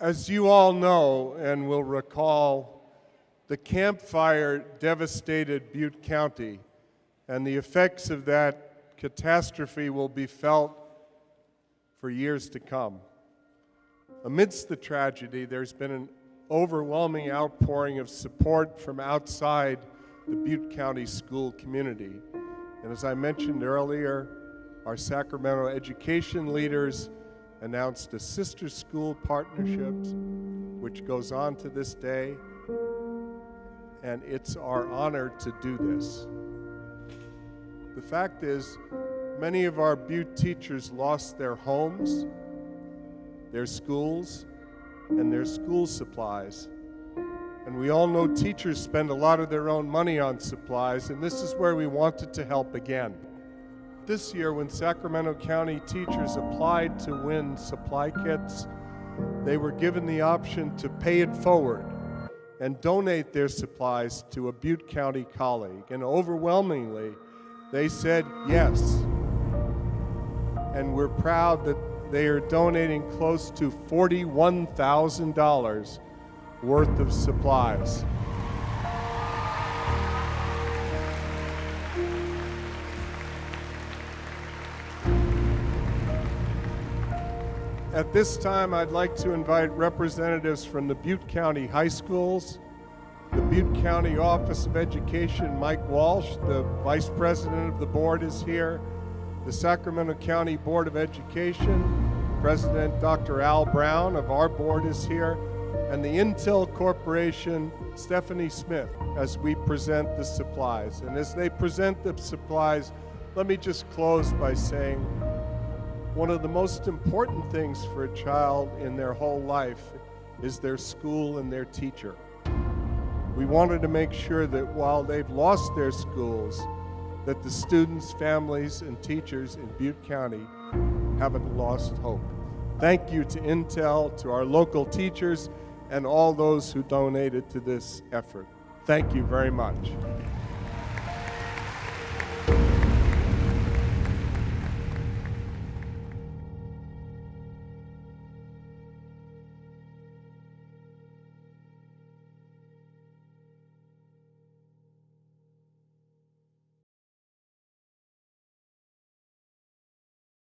As you all know and will recall, the Camp Fire devastated Butte County, and the effects of that catastrophe will be felt for years to come. Amidst the tragedy, there's been an overwhelming outpouring of support from outside the Butte County school community. And as I mentioned earlier, our Sacramento education leaders announced a sister school partnerships, which goes on to this day, and it's our honor to do this. The fact is, many of our Butte teachers lost their homes, their schools, and their school supplies. And we all know teachers spend a lot of their own money on supplies, and this is where we wanted to help again this year when Sacramento County teachers applied to win supply kits, they were given the option to pay it forward and donate their supplies to a Butte County colleague. And overwhelmingly, they said yes. And we're proud that they are donating close to $41,000 worth of supplies. At this time, I'd like to invite representatives from the Butte County High Schools, the Butte County Office of Education, Mike Walsh, the Vice President of the board is here, the Sacramento County Board of Education, President Dr. Al Brown of our board is here, and the Intel Corporation, Stephanie Smith, as we present the supplies. And as they present the supplies, let me just close by saying one of the most important things for a child in their whole life is their school and their teacher. We wanted to make sure that while they've lost their schools, that the students, families, and teachers in Butte County haven't lost hope. Thank you to Intel, to our local teachers, and all those who donated to this effort. Thank you very much.